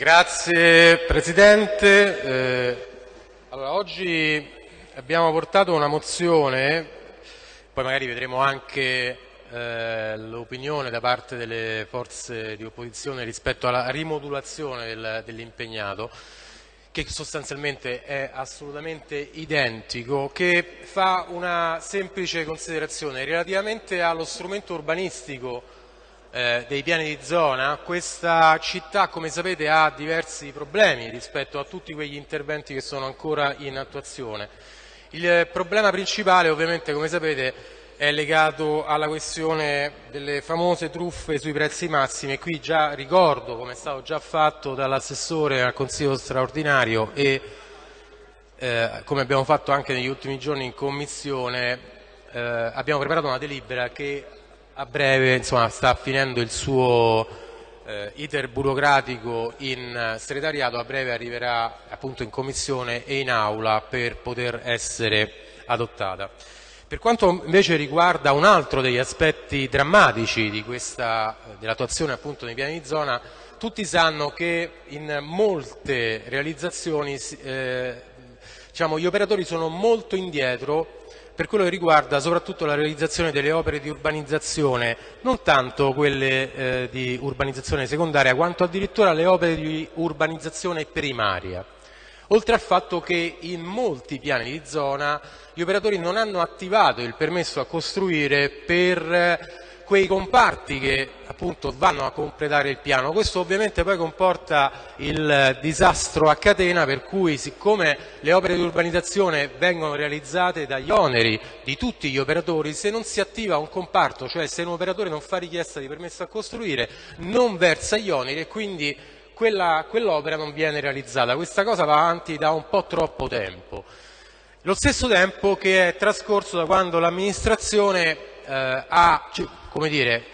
Grazie Presidente. Eh, allora, oggi abbiamo portato una mozione, poi magari vedremo anche eh, l'opinione da parte delle forze di opposizione rispetto alla rimodulazione del, dell'impegnato, che sostanzialmente è assolutamente identico, che fa una semplice considerazione relativamente allo strumento urbanistico eh, dei piani di zona. Questa città, come sapete, ha diversi problemi rispetto a tutti quegli interventi che sono ancora in attuazione. Il problema principale, ovviamente, come sapete, è legato alla questione delle famose truffe sui prezzi massimi e qui già ricordo, come è stato già fatto dall'assessore al Consiglio straordinario e eh, come abbiamo fatto anche negli ultimi giorni in Commissione, eh, abbiamo preparato una delibera che a breve insomma, sta finendo il suo eh, iter burocratico in segretariato, a breve arriverà appunto in Commissione e in Aula per poter essere adottata. Per quanto invece riguarda un altro degli aspetti drammatici di dell'attuazione appunto dei piani di zona, tutti sanno che in molte realizzazioni eh, diciamo, gli operatori sono molto indietro per quello che riguarda soprattutto la realizzazione delle opere di urbanizzazione, non tanto quelle eh, di urbanizzazione secondaria, quanto addirittura le opere di urbanizzazione primaria. Oltre al fatto che in molti piani di zona gli operatori non hanno attivato il permesso a costruire per quei comparti che appunto vanno a completare il piano. Questo ovviamente poi comporta il disastro a catena per cui siccome le opere di urbanizzazione vengono realizzate dagli oneri di tutti gli operatori, se non si attiva un comparto, cioè se un operatore non fa richiesta di permesso a costruire, non versa gli oneri e quindi quell'opera non viene realizzata. Questa cosa va avanti da un po' troppo tempo. Lo stesso tempo che è trascorso da quando l'amministrazione eh, ha, dire,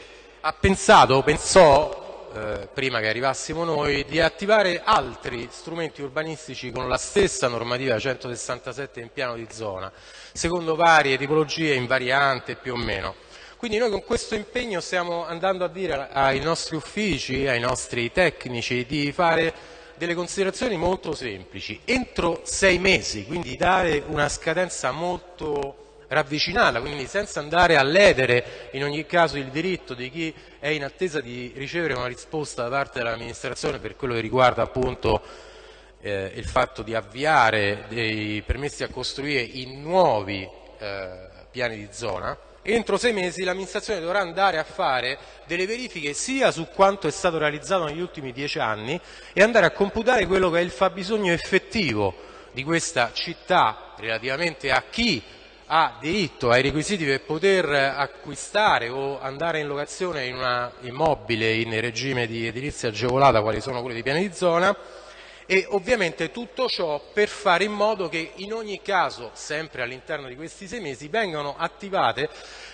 ha, pensato, pensò, eh, prima che arrivassimo noi, di attivare altri strumenti urbanistici con la stessa normativa 167 in piano di zona, secondo varie tipologie invariante più o meno. Quindi noi con questo impegno stiamo andando a dire ai nostri uffici, ai nostri tecnici di fare delle considerazioni molto semplici. Entro sei mesi, quindi dare una scadenza molto ravvicinata, quindi senza andare a ledere in ogni caso il diritto di chi è in attesa di ricevere una risposta da parte dell'amministrazione per quello che riguarda appunto eh, il fatto di avviare dei permessi a costruire in nuovi eh, piani di zona, entro sei mesi l'amministrazione dovrà andare a fare delle verifiche sia su quanto è stato realizzato negli ultimi dieci anni e andare a computare quello che è il fabbisogno effettivo di questa città relativamente a chi ha diritto ai requisiti per poter acquistare o andare in locazione in un immobile in regime di edilizia agevolata quali sono quelli di piani di zona e ovviamente tutto ciò per fare in modo che in ogni caso, sempre all'interno di questi sei mesi, vengano attivate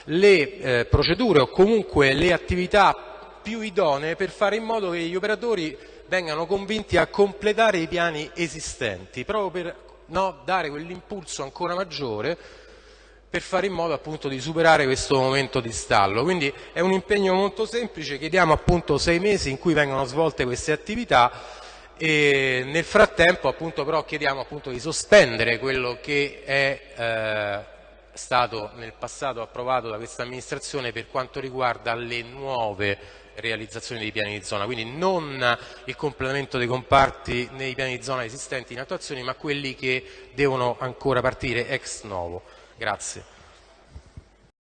le eh, procedure o comunque le attività più idonee per fare in modo che gli operatori vengano convinti a completare i piani esistenti, proprio per no, dare quell'impulso ancora maggiore per fare in modo appunto di superare questo momento di stallo. Quindi è un impegno molto semplice, chiediamo appunto sei mesi in cui vengono svolte queste attività e nel frattempo appunto, però chiediamo appunto, di sospendere quello che è eh, stato nel passato approvato da questa amministrazione per quanto riguarda le nuove realizzazioni dei piani di zona, quindi non il completamento dei comparti nei piani di zona esistenti in attuazione, ma quelli che devono ancora partire ex novo. Grazie.